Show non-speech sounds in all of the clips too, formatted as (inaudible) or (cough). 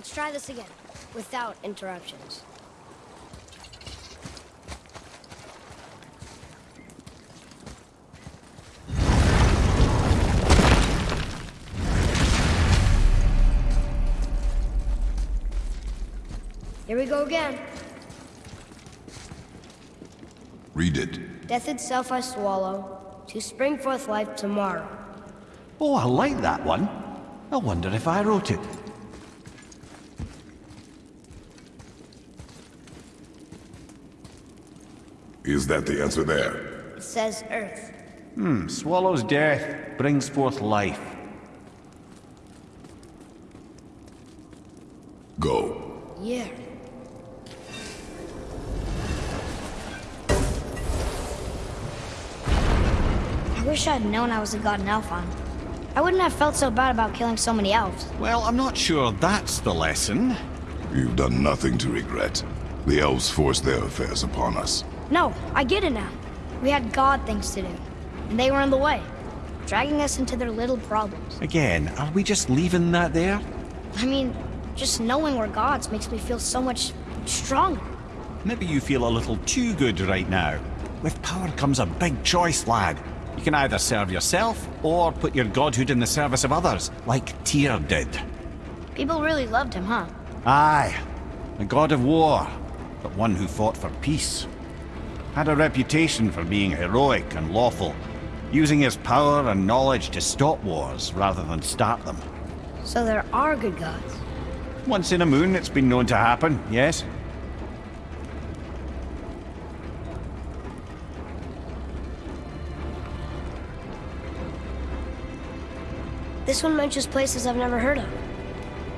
Let's try this again, without interruptions. Here we go again. Read it. Death itself I swallow, to spring forth life tomorrow. Oh, I like that one. I wonder if I wrote it. Is that the answer there? It says Earth. Hmm, swallows death, brings forth life. Go. Yeah. I wish I'd known I was a god in Alfheim. I wouldn't have felt so bad about killing so many elves. Well, I'm not sure that's the lesson. You've done nothing to regret. The elves forced their affairs upon us. No, I get it now. We had god things to do, and they were in the way, dragging us into their little problems. Again, are we just leaving that there? I mean, just knowing we're gods makes me feel so much stronger. Maybe you feel a little too good right now. With power comes a big choice, lad. You can either serve yourself, or put your godhood in the service of others, like Tyr did. People really loved him, huh? Aye, a god of war, but one who fought for peace. Had a reputation for being heroic and lawful, using his power and knowledge to stop wars rather than start them. So there are good gods. Once in a moon, it's been known to happen, yes? This one mentions places I've never heard of.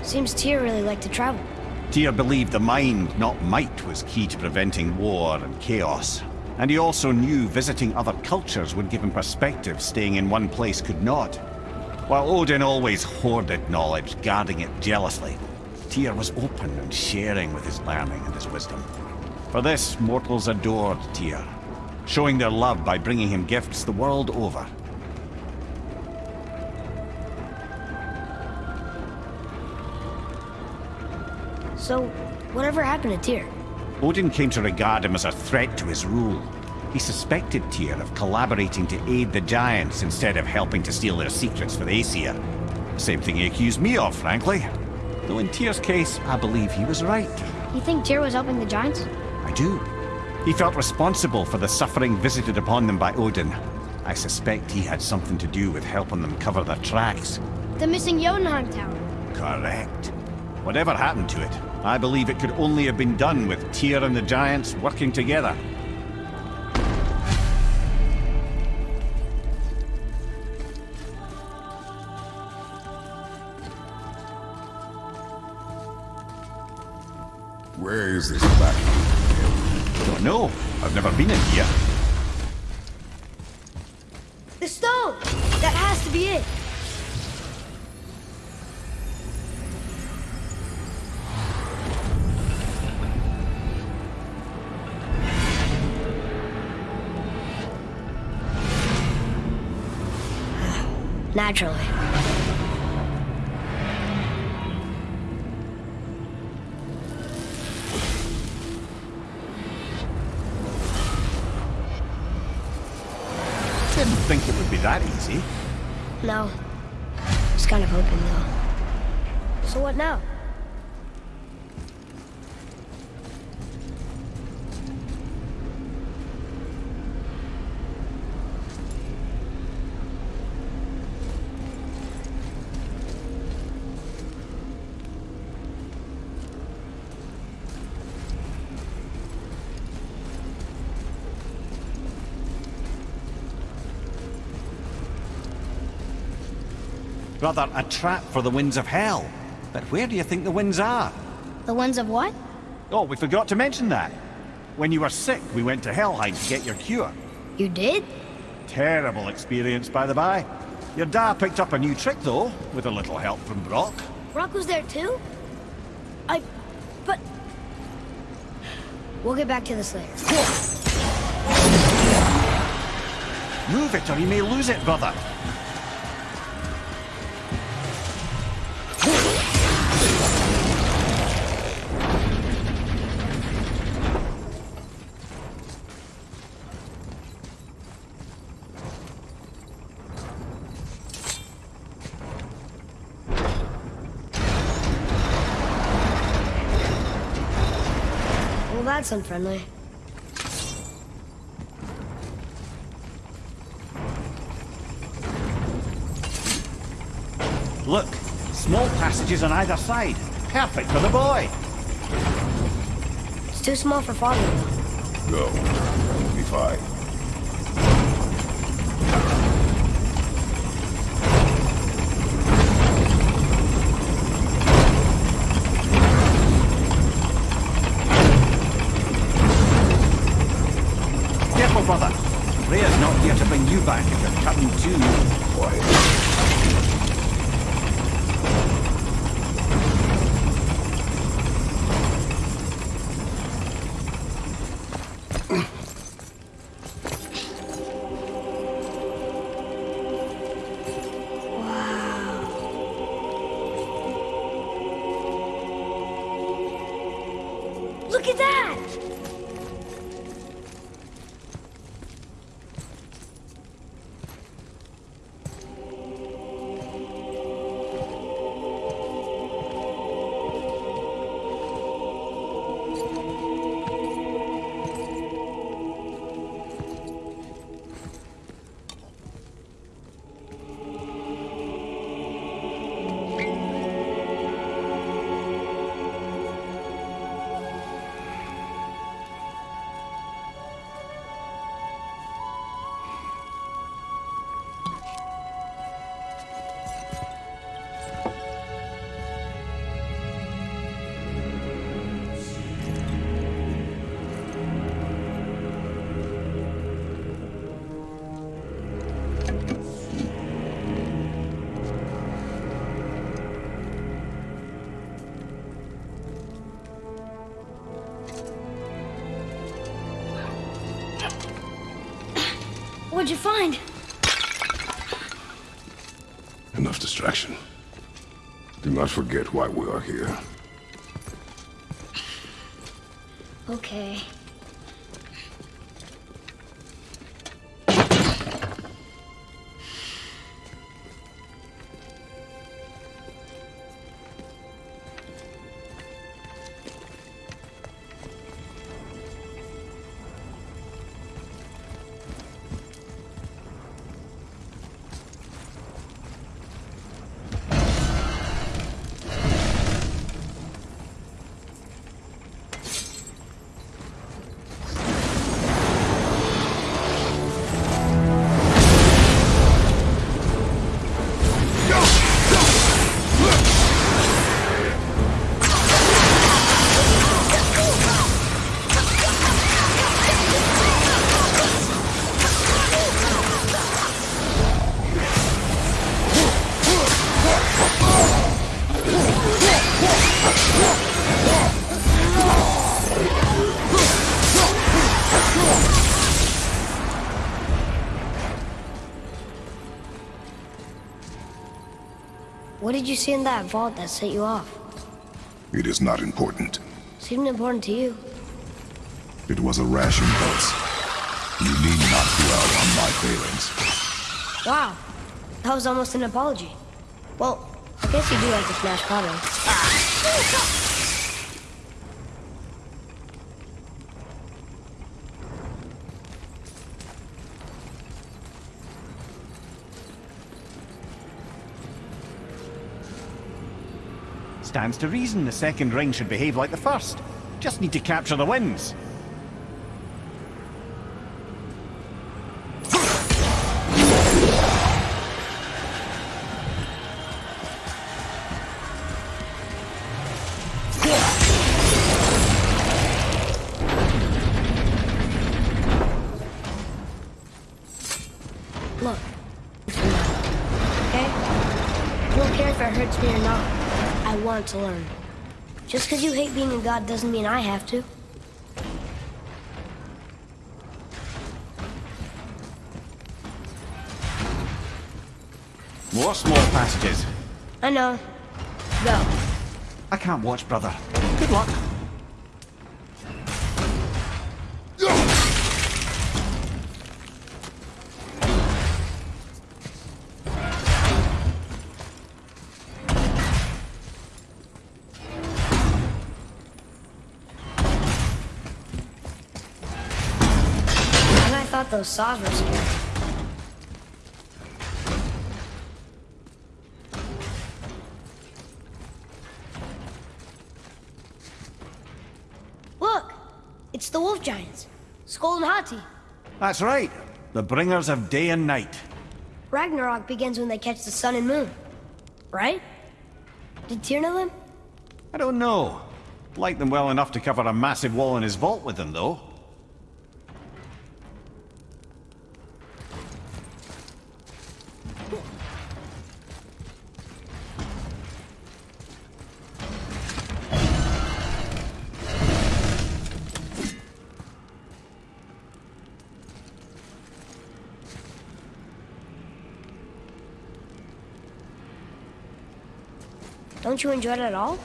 Seems Tyr really liked to travel. Tyr believed the mind, not might, was key to preventing war and chaos. And he also knew visiting other cultures would give him perspective staying in one place could not. While Odin always hoarded knowledge, guarding it jealously, Tyr was open and sharing with his learning and his wisdom. For this, mortals adored Tyr, showing their love by bringing him gifts the world over. So, whatever happened to Tyr? Odin came to regard him as a threat to his rule. He suspected Tyr of collaborating to aid the Giants instead of helping to steal their secrets for the Aesir. Same thing he accused me of, frankly. Though in Tyr's case, I believe he was right. You think Tyr was helping the Giants? I do. He felt responsible for the suffering visited upon them by Odin. I suspect he had something to do with helping them cover their tracks. The missing Jotunheim Tower. Correct. Whatever happened to it, I believe it could only have been done with Tyr and the Giants working together. Where is this back? Don't know. I've never been in here. Naturally. Didn't think it would be that easy. No. Was kind of hoping, though. So what now? Rather, a trap for the winds of hell. But where do you think the winds are? The winds of what? Oh, we forgot to mention that. When you were sick, we went to Helheim to get your cure. You did? Terrible experience, by the by. Your dad picked up a new trick, though, with a little help from Brok. Brok was there too? I... but... We'll get back to this later. Move it, or you may lose it, brother. That's unfriendly. Look, small passages on either side. Perfect for the boy. It's too small for father. Go. You'll be fine. What'd you find? Enough distraction. Do not forget why we are here. Okay. Did you see in that vault that set you off? It is not important. Seemed important to you. It was a ration pulse. You need not dwell on my failings. Wow. That was almost an apology. Well, I guess you do like to smash pottery. Stands to reason the second ring should behave like the first. Just need to capture the winds. Just because you hate being a god doesn't mean I have to. More small passages. I know. Go. I can't watch, brother. Good luck. Those were scary. Look! It's the wolf giants. Sköll and Hati. That's right. The bringers of day and night. Ragnarok begins when they catch the sun and moon. Right? Did Tyr know them? I don't know. Like them well enough to cover a massive wall in his vault with them, though. Don't you enjoy it at all?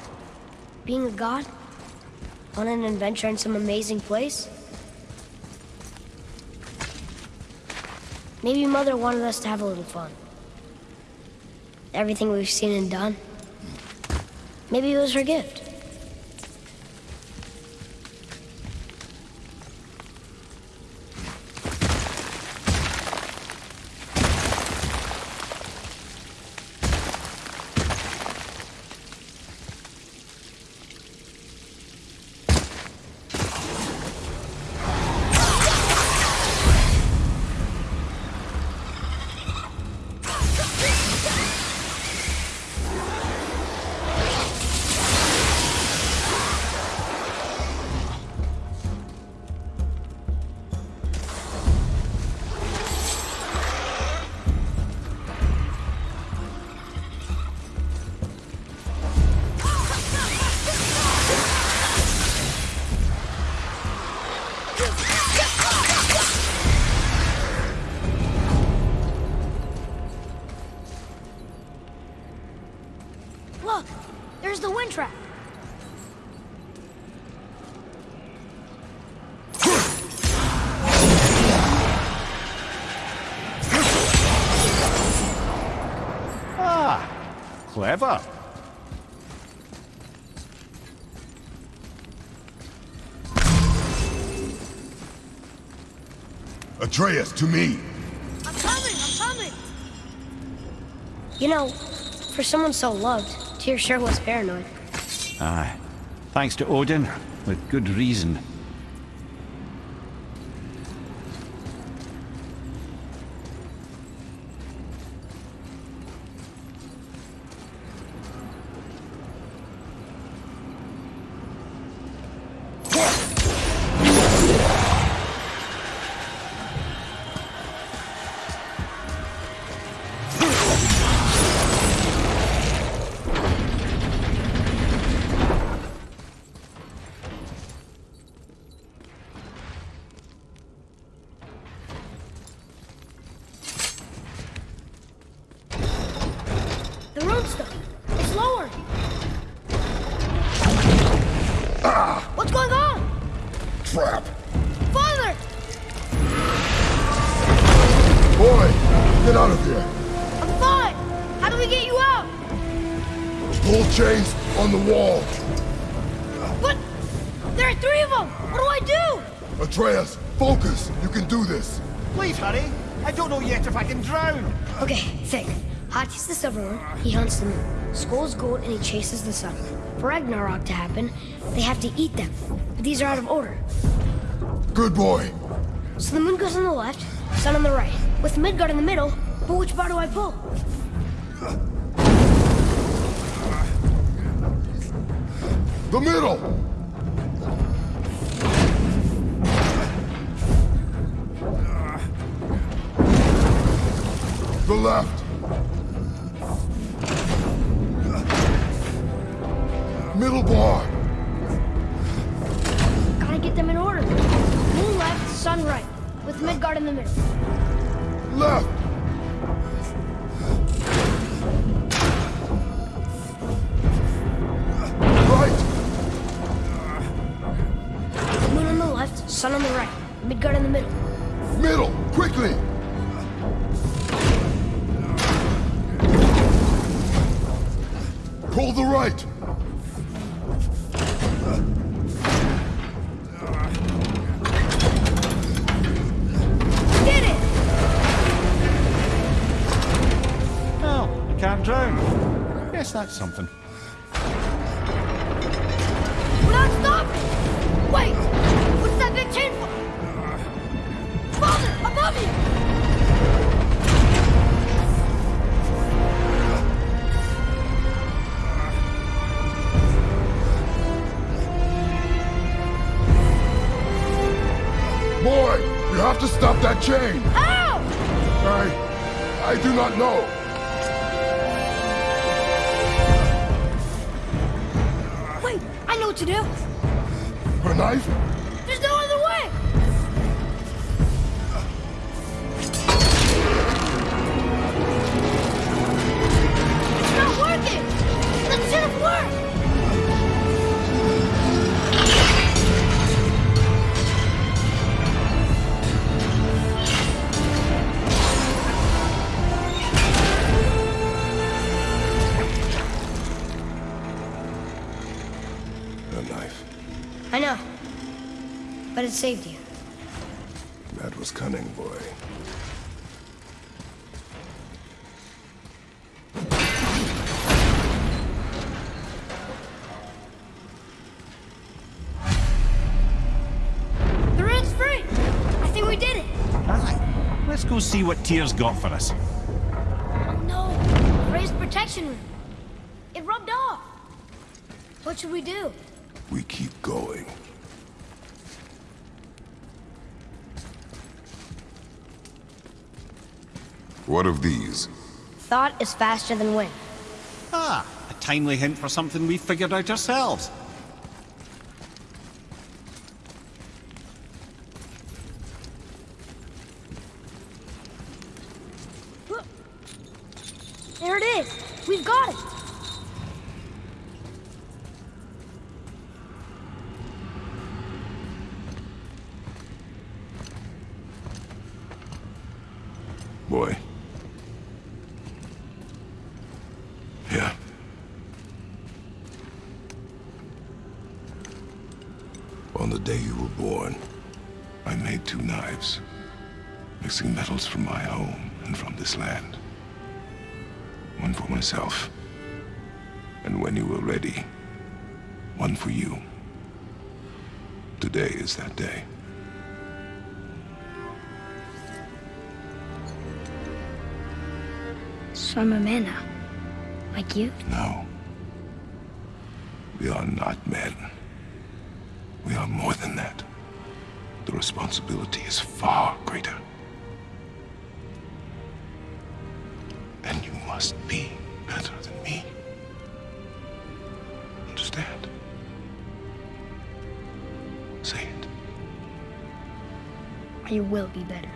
Being a god? On an adventure in some amazing place? Maybe Mother wanted us to have a little fun. Everything we've seen and done. Maybe it was her gift. Clever. Atreus, to me! I'm coming! I'm coming! You know, for someone so loved, Tyr sure was paranoid. Aye. Thanks to Odin, with good reason. If I can drown. Okay, think. Hati's the silver one, he hunts the moon. Sköll's gold and he chases the sun. For Ragnarok to happen, they have to eat them. But these are out of order. Good boy! So the moon goes on the left, sun on the right, with Midgard in the middle, but which bar do I pull? The middle! Guess that's something. We're not stopping! Wait! What's that big chain for? Father, above you! Boy, you have to stop that chain! Ow! I... I do not know. Know what to do. Her knife? It saved you. That was cunning, boy. The ring's free! I think we did it! Aye. Let's go see what Tyr's got for us. Oh no! The raised protection ring. It rubbed off. What should we do? We keep going. What of these? Thought is faster than wind. Ah, a timely hint for something we've figured out ourselves. Look. There it is. We've got it. This land. One for myself, and when you were ready, one for you. Today is that day. So I'm a man now. Like you? No. We are not men. We are more than that. The responsibility is far greater. Will be better.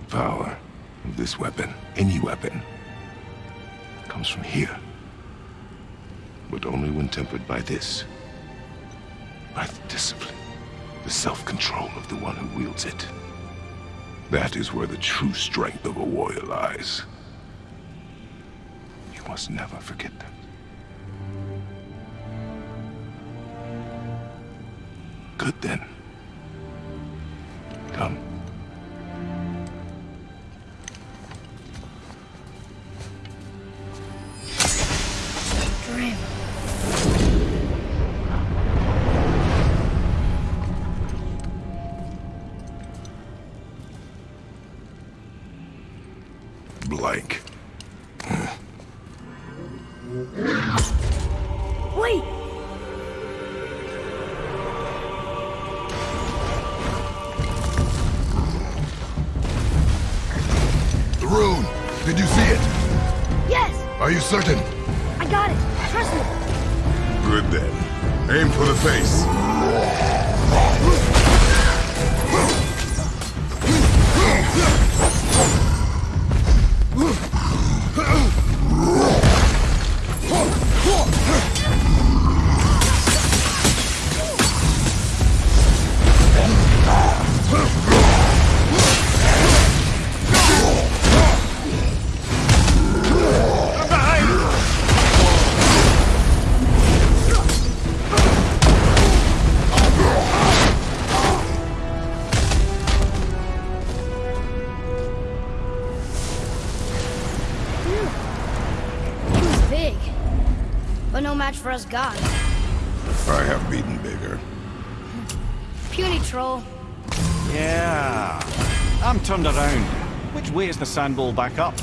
The power of this weapon, any weapon, comes from here. But only when tempered by this. By the discipline, the self-control of the one who wields it. That is where the true strength of a warrior lies. You must never forget that. Good then. For us gods. I have beaten bigger. Puny troll. Yeah. I'm turned around. Which way is the sandball back up?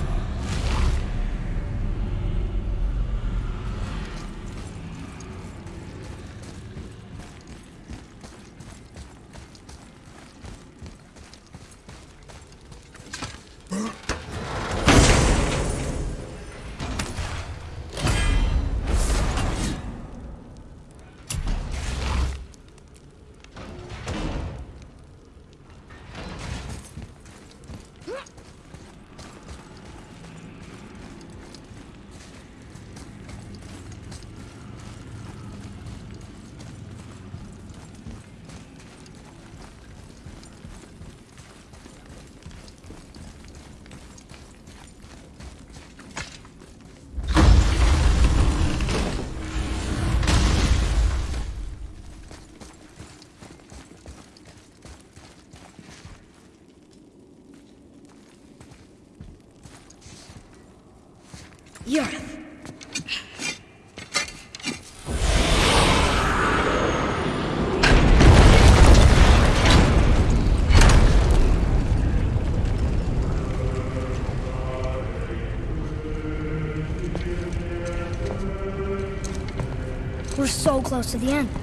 Close to the end.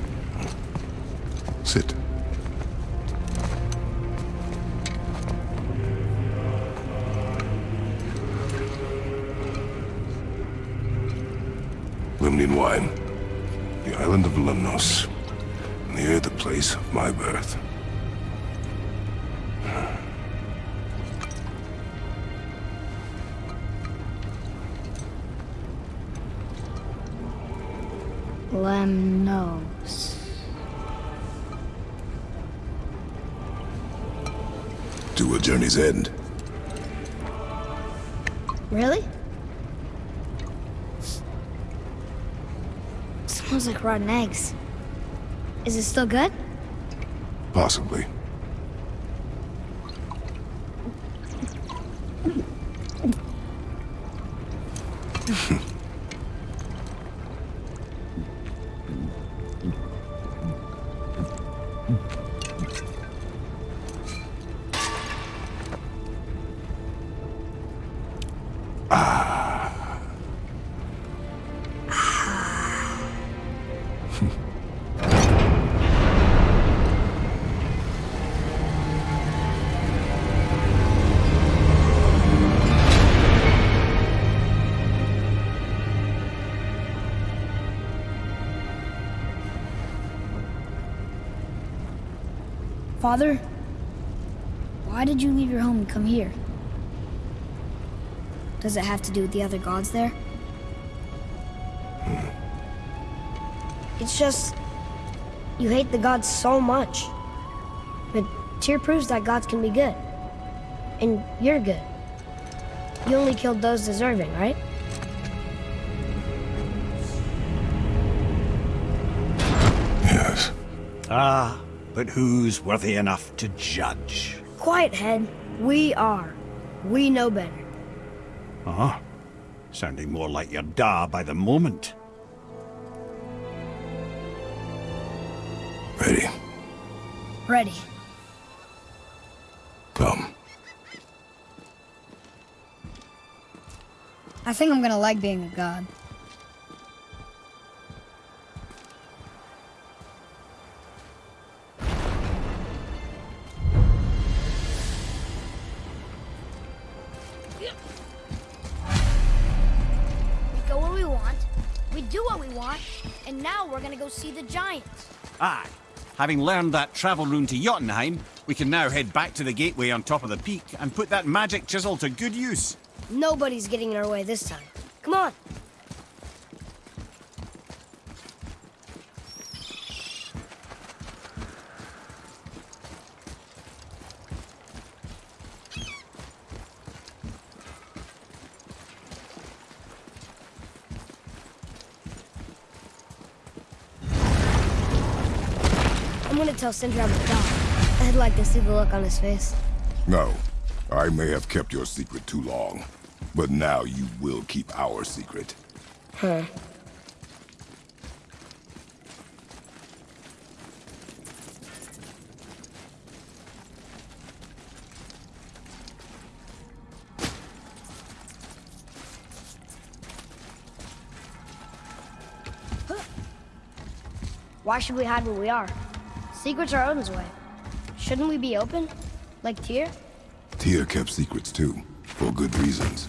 A journey's end. Really? Smells like rotten eggs. Is it still good? Possibly. Father, why did you leave your home and come here? Does it have to do with the other gods there? It's just, you hate the gods so much. But Tyr proves that gods can be good. And you're good. You only killed those deserving, right? Yes. Ah, but who's worthy enough to judge? Quiet head, we are. We know better. Uh-huh. Sounding more like your da by the moment. Ready. Ready. Come. I think I'm gonna like being a god. Do what we want, and now we're gonna go see the giants. Aye. Having learned that travel rune to Jotunheim, we can now head back to the gateway on top of the peak and put that magic chisel to good use. Nobody's getting in our way this time. Come on. tell Sindri I'm I'd like to see the look on his face. No. I may have kept your secret too long. But now you will keep our secret. Huh. Why should we hide where we are? Secrets are Odin's way. Shouldn't we be open? Like Tyr? Tyr kept secrets too, for good reasons.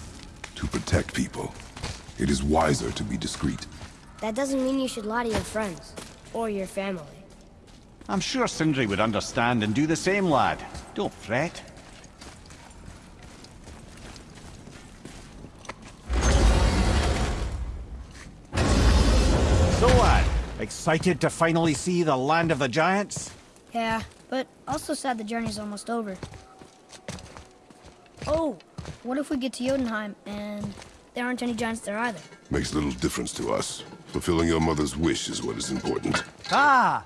To protect people. It is wiser to be discreet. That doesn't mean you should lie to your friends. Or your family. I'm sure Sindri would understand and do the same, lad. Don't fret. Excited to finally see the land of the giants? Yeah, but also sad the journey's almost over. Oh, what if we get to Jotunheim and there aren't any giants there either? Makes little difference to us. Fulfilling your mother's wish is what is important. Ah!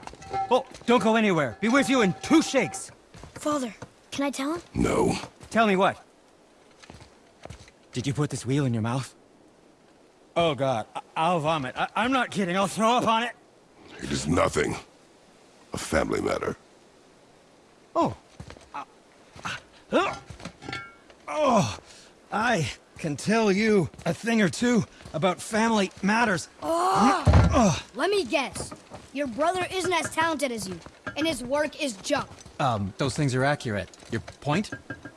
Oh, don't go anywhere. Be with you in two shakes. Father, can I tell him? No. Tell me what? Did you put this wheel in your mouth? Oh god, I will vomit. I am not kidding, I'll throw up on it. It is nothing. A family matter. Oh. Uh, uh, oh, I can tell you a thing or two about family matters. Oh, Let me guess. Your brother isn't as talented as you, and his work is junk. Um, those things are accurate. Your point?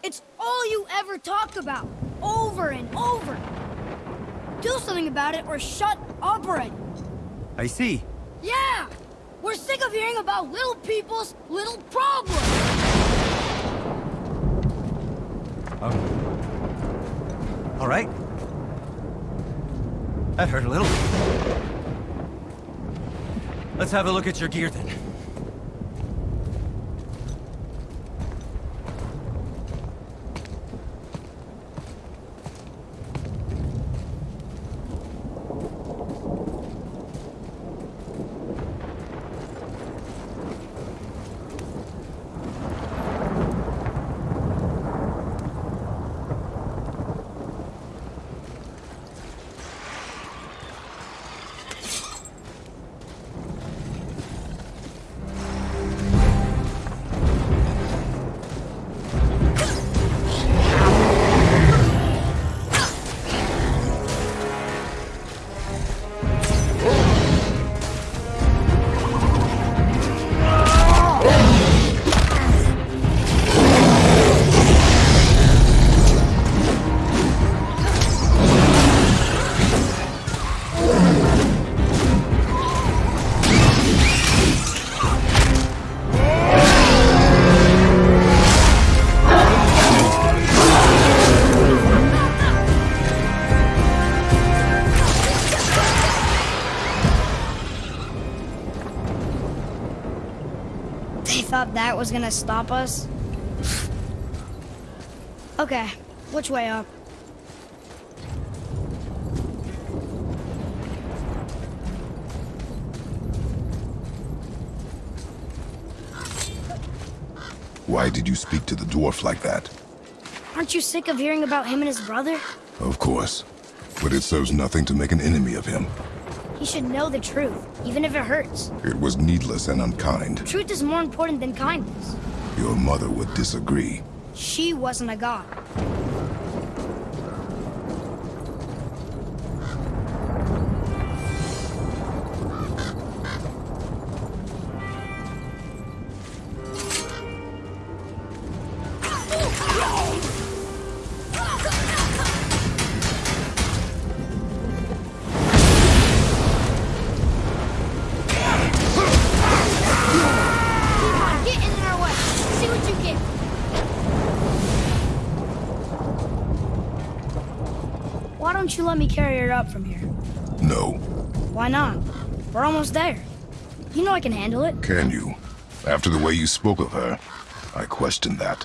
It's all you ever talk about, over and over. Do something about it or shut up already. I see. Yeah! We're sick of hearing about little people's little problems! Um. All right. That hurt a little. Let's have a look at your gear then. Was gonna stop us? okay, which way up? Why did you speak to the dwarf like that? Aren't you sick of hearing about him and his brother? Of course. But it serves nothing to make an enemy of him. Should know the truth, even if it hurts. It was needless and unkind. Truth is more important than kindness. Your mother would disagree. She wasn't a god. Let me carry her up from here? No. Why not? We're almost there. You know I can handle it. Can you? After the way you spoke of her, I question that.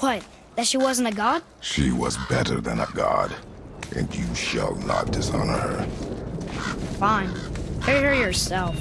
What? That she wasn't a god? She was better than a god. And you shall not dishonor her. Fine. Carry her yourself.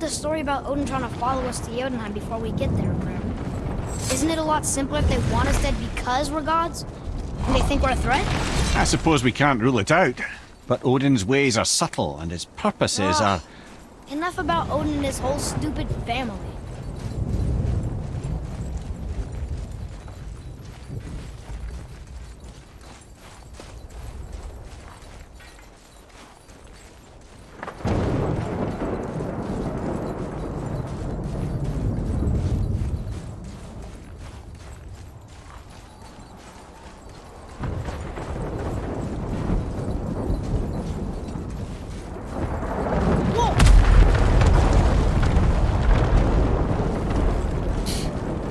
The story about Odin trying to follow us to Jotunheim before we get there or whatever? Isn't it a lot simpler if they want us dead because we're gods? And they think we're a threat? I suppose we can't rule it out. But Odin's ways are subtle, and his purposes Ah, are... Enough about Odin and his whole stupid family. Whoa!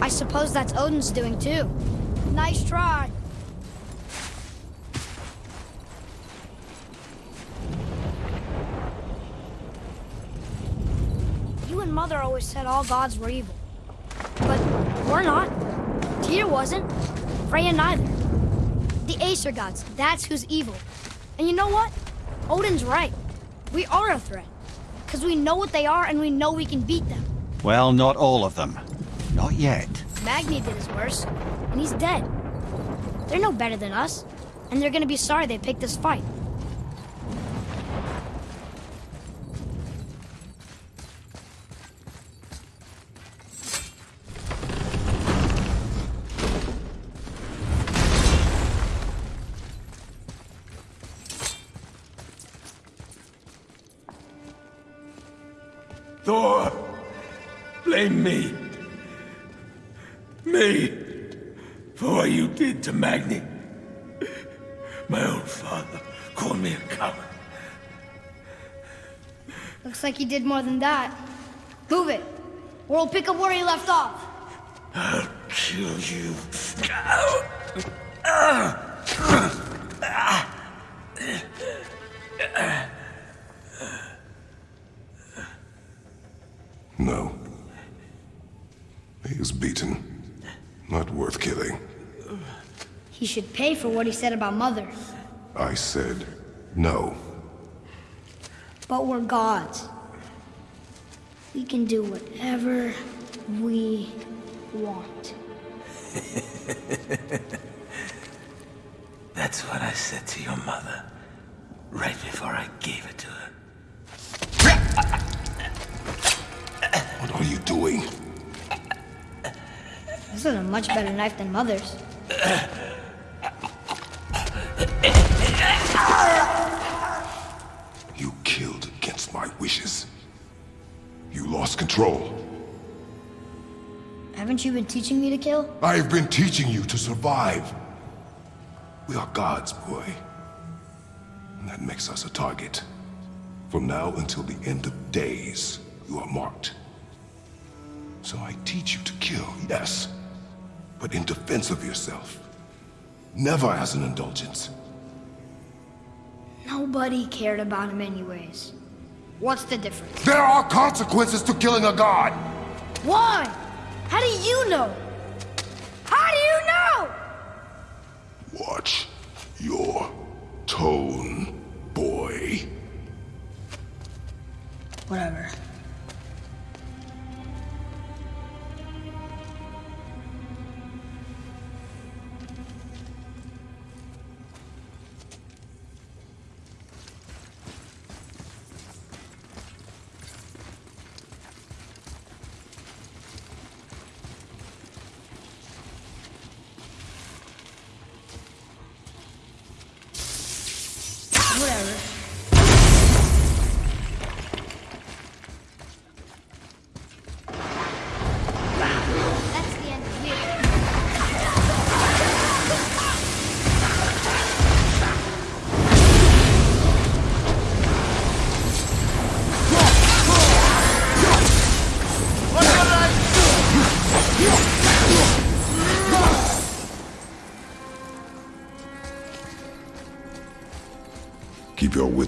I suppose that's Odin's doing too. Nice try. You and Mother always said all gods were evil. But we're not. Tyr wasn't. Freya neither. The Aesir gods, that's who's evil. And you know what? Odin's right. We are a threat. Because we know what they are and we know we can beat them. Well, not all of them. Not yet. Magni did his worst, and he's dead. They're no better than us, and they're gonna be sorry they picked this fight. Did more than that. Move it, or we'll pick up where he left off. I'll kill you. No. He is beaten. Not worth killing. He should pay for what he said about Mother. I said no. But we're gods. We can do whatever we want. (laughs) That's what I said to your mother, right before I gave it to her. What are you doing? This is a much better knife than Mother's. You killed against my wishes. You lost control. Haven't you been teaching me to kill? I have been teaching you to survive. We are gods, boy. And that makes us a target. From now until the end of days, you are marked. So I teach you to kill, yes. But in defense of yourself. Never as an indulgence. Nobody cared about him anyways. What's the difference? There are consequences to killing a god! Why? How do you know? How do you know? Watch your tone, boy. Whatever.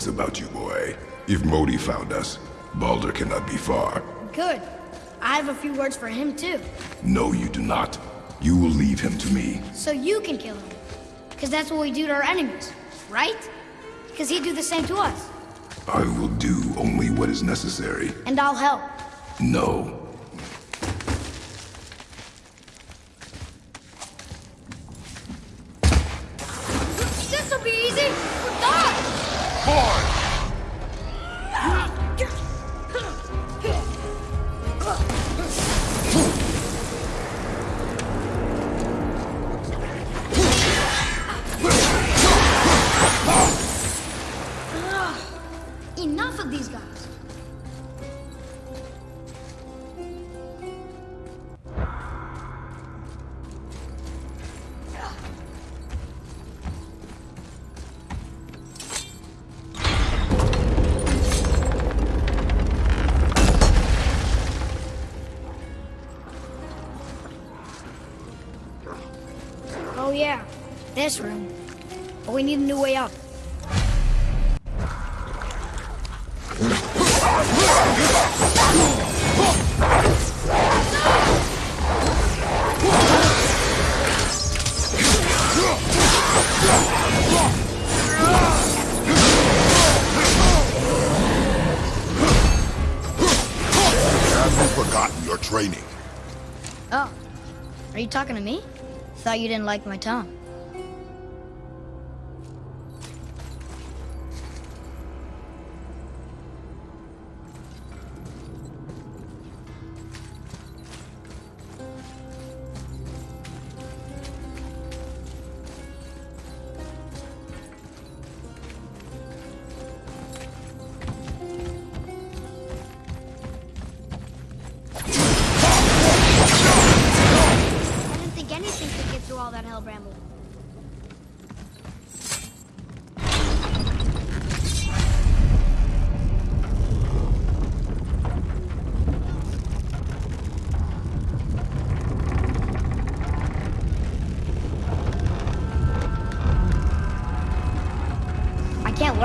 About you, boy. If Modi found us, Baldur cannot be far. Good. I have a few words for him too. No, you do not. You will leave him to me. So you can kill him. Because that's what we do to our enemies, right? Because he'd do the same to us. I will do only what is necessary. And I'll help. No. Thought you didn't like my tongue.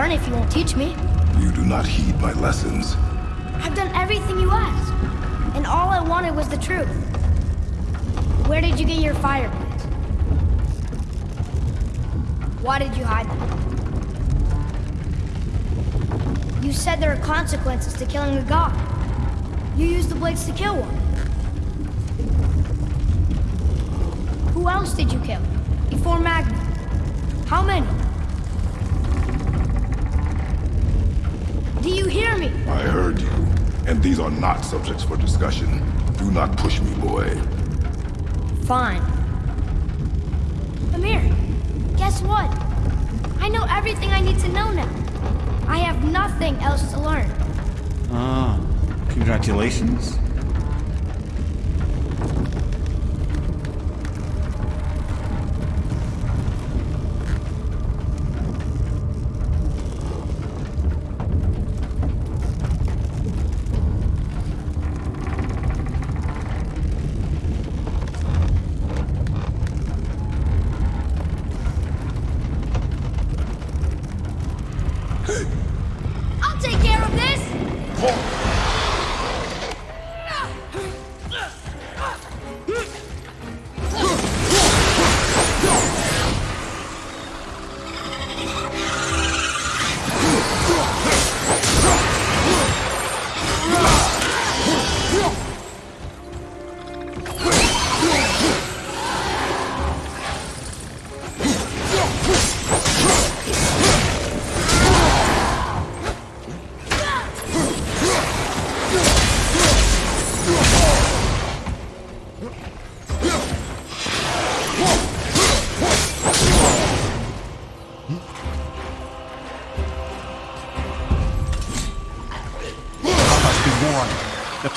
Learn if you won't teach me. You do not heed my lessons. I've done everything you asked. And all I wanted was the truth. Where did you get your fire blades? Why did you hide them? You said there are consequences to killing a god. You used the blades to kill one. Who else did you kill? Before Magni? How many? Do you hear me? I heard you, and these are not subjects for discussion. Do not push me, boy. Fine. Mimir, guess what? I know everything I need to know now. I have nothing else to learn. Ah, congratulations.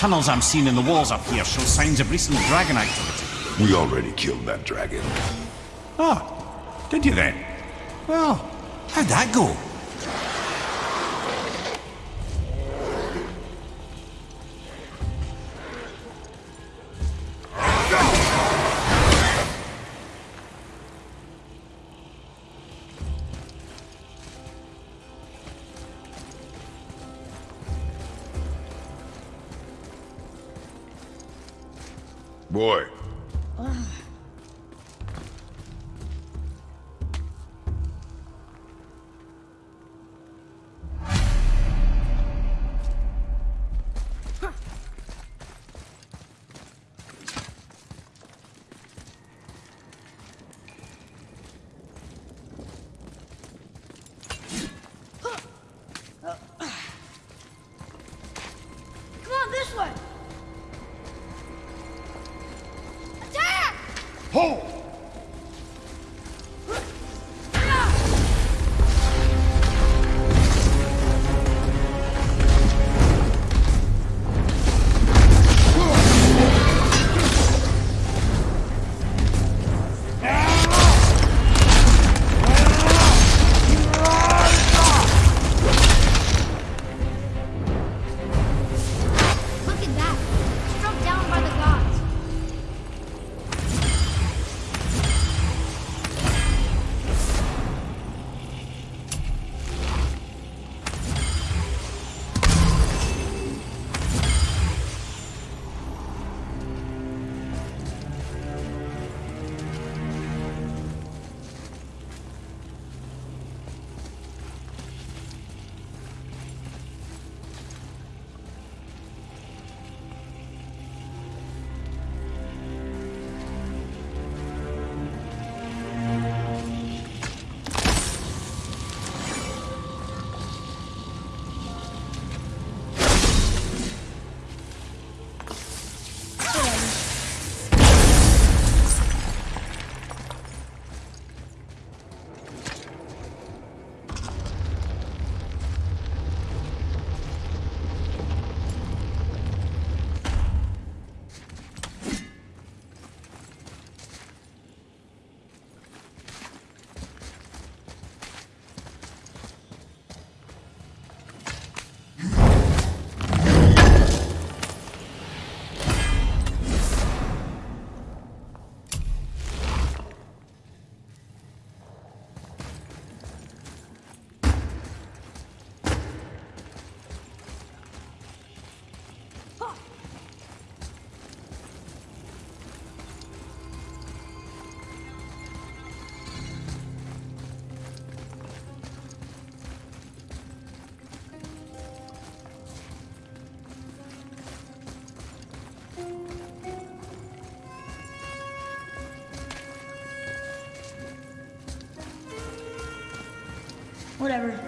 Tunnels I'm seeing in the walls up here show signs of recent dragon activity. We already killed that dragon. Oh, did you then? Well, how'd that go? Whatever.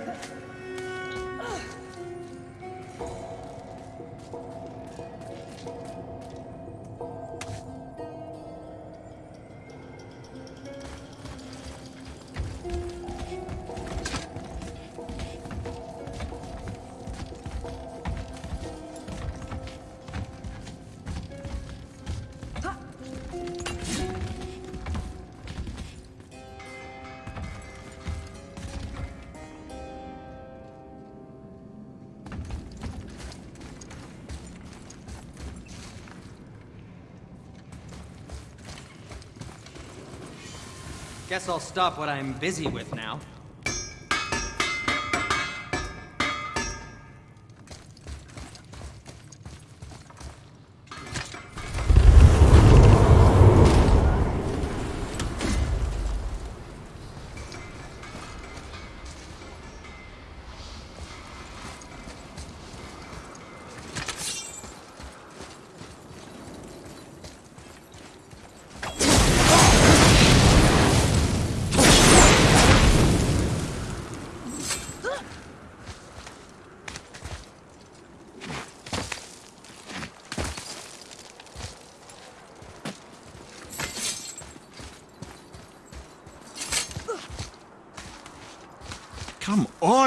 Guess I'll stop what I'm busy with now.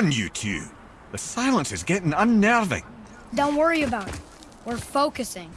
On, you two. The silence is getting unnerving. Don't worry about it. We're focusing.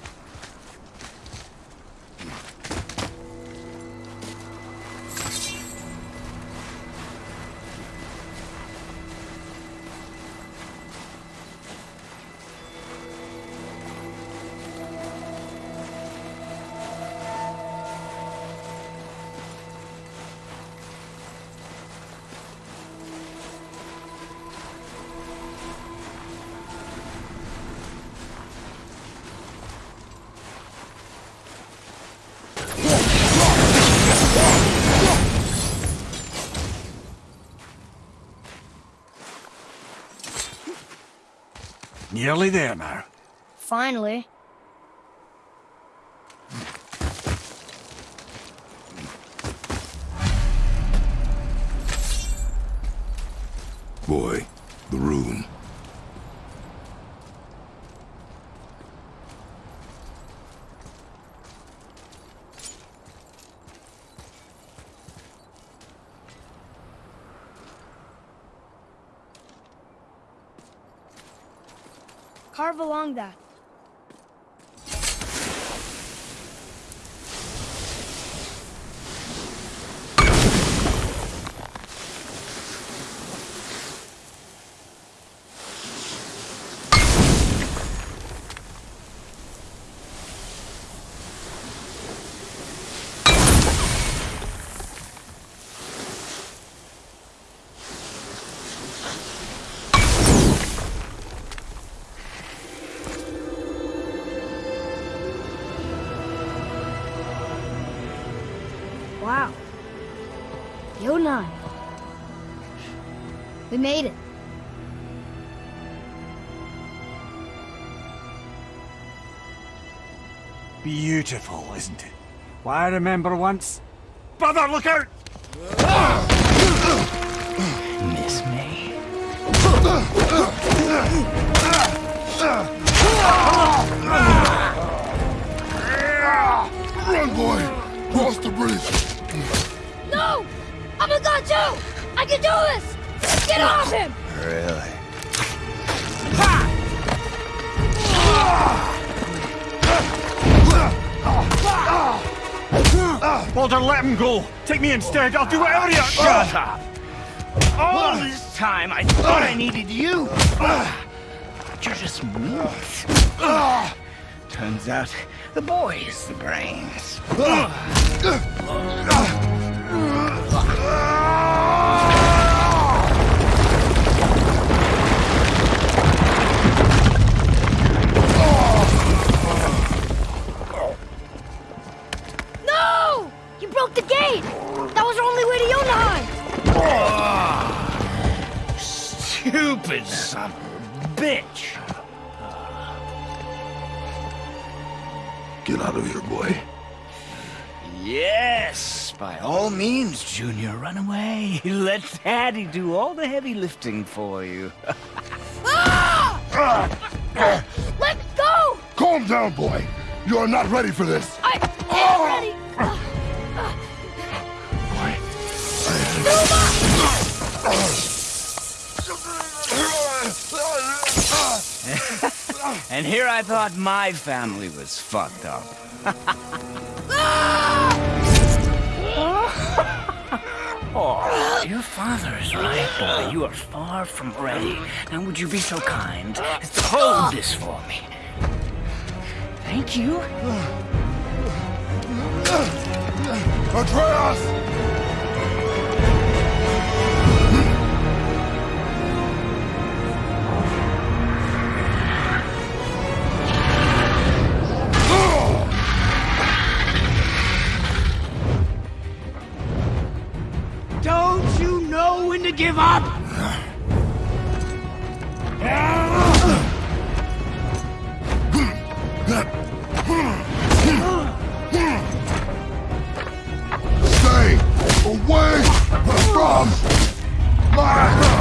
Nearly there now. Finally. We made it. Beautiful, isn't it? Why, I remember once... Brother, look out! Miss me? Run, boy! Cross the bridge! No! I'm a god too! I can do this! Get off him! Really? Baldur, let him go! Take me instead, I'll do whatever you... Shut up! All this time I thought I needed you! But you're just meat. Turns out the boy is the brains. Stupid son of a bitch! Get out of here, boy. Yes, by all means, Junior, run away. (laughs) Let Daddy do all the heavy lifting for you. (laughs) Let go! Calm down, boy. You are not ready for this. I am ready! (laughs) (laughs) And here I thought my family was fucked up. (laughs) oh, your father is right, boy. You are far from ready. Now, would you be so kind as to hold this for me? Thank you. Atreus! When to give up? Stay away from my...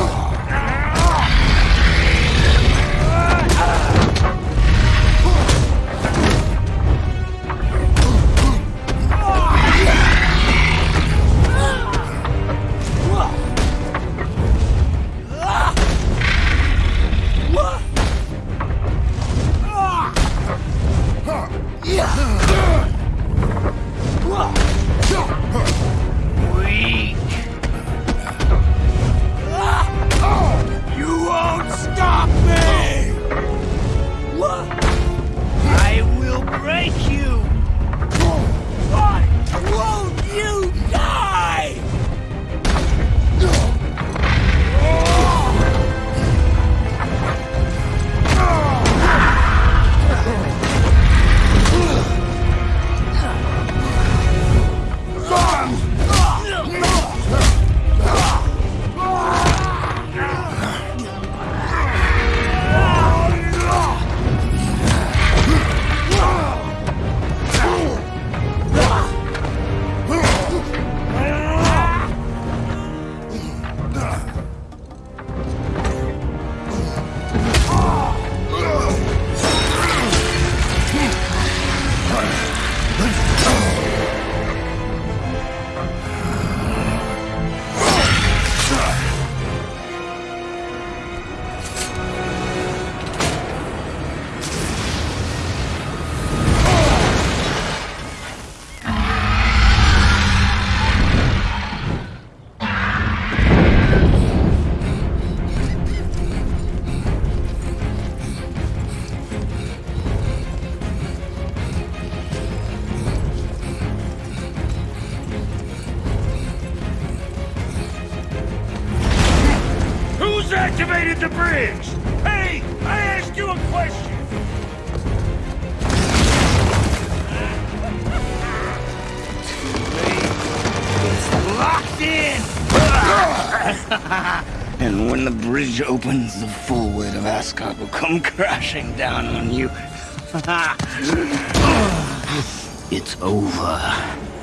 the full weight of Asgard will come crashing down on you. (laughs) (laughs) it's over.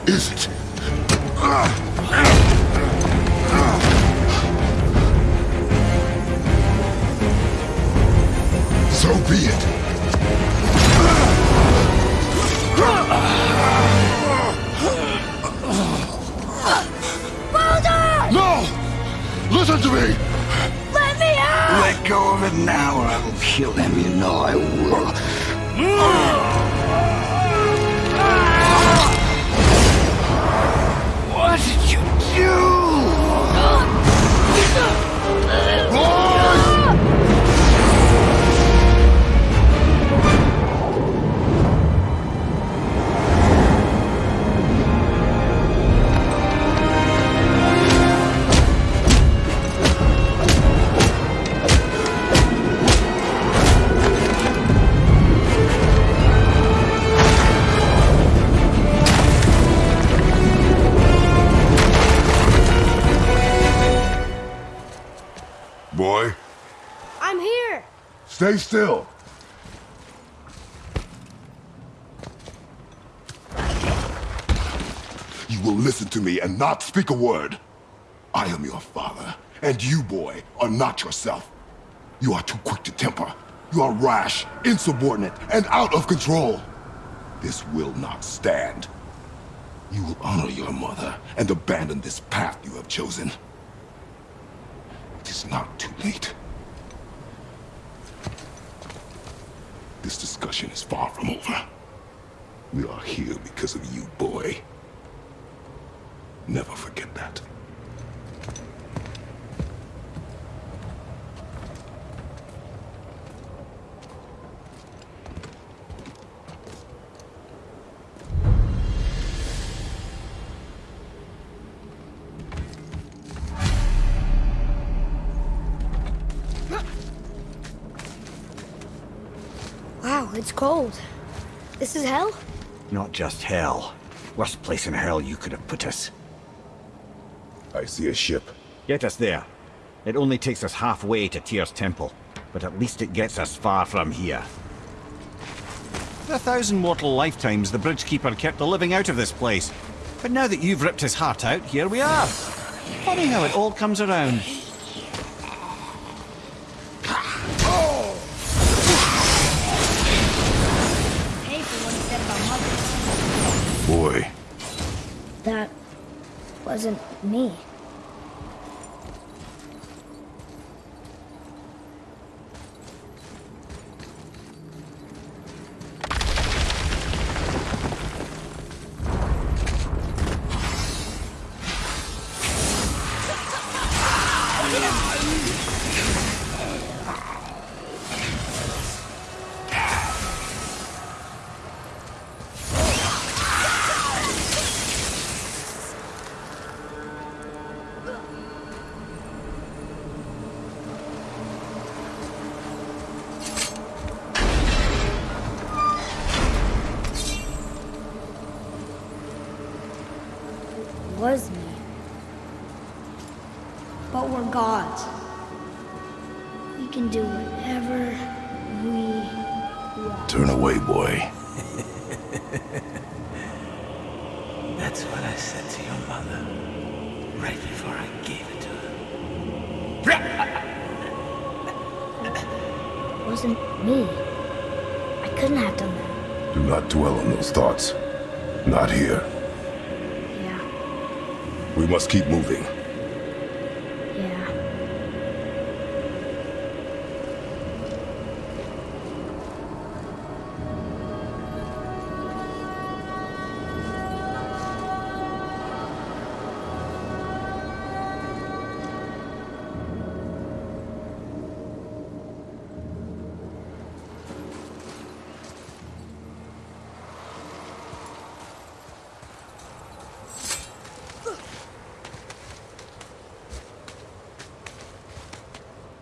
Is it? Stay still. You will listen to me and not speak a word. I am your father, and you, boy, are not yourself. You are too quick to temper. You are rash, insubordinate, and out of control. This will not stand. You will honor your mother and abandon this path you have chosen. It is not too late. This discussion is far from over. We are here because of you, boy. Never forget that. It's cold. This is hell? Not just hell. Worst place in hell you could have put us. I see a ship. Get us there. It only takes us halfway to Tyr's temple, but at least it gets us far from here. For a thousand mortal lifetimes, the Bridgekeeper kept the living out of this place. But now that you've ripped his heart out, here we are. Funny how it all comes around. Wasn't me.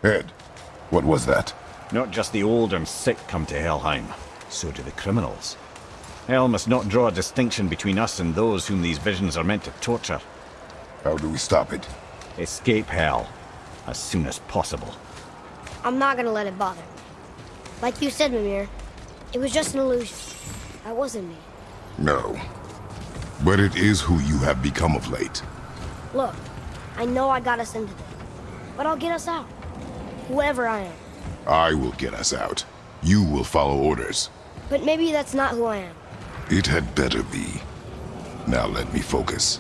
Ed, What was that? Not just the old and sick come to Helheim, so do the criminals. Hell must not draw a distinction between us and those whom these visions are meant to torture. How do we stop it? Escape Hell as soon as possible. I'm not gonna let it bother me. Like you said, Mimir, it was just an illusion. That wasn't me. No. But it is who you have become of late. Look, I know I got us into this, but I'll get us out. Whoever I am. I will get us out. You will follow orders. But maybe that's not who I am. It had better be. Now let me focus.